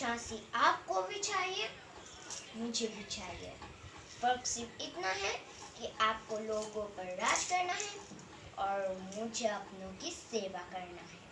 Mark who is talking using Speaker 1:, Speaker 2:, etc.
Speaker 1: झांसी आपको भी चाहिए, मुझे भी चाहिए। फ़र्क सिर्फ़ इतना है कि आपको लोगों पर राज करना है और मुझे अपनों की सेवा करना है।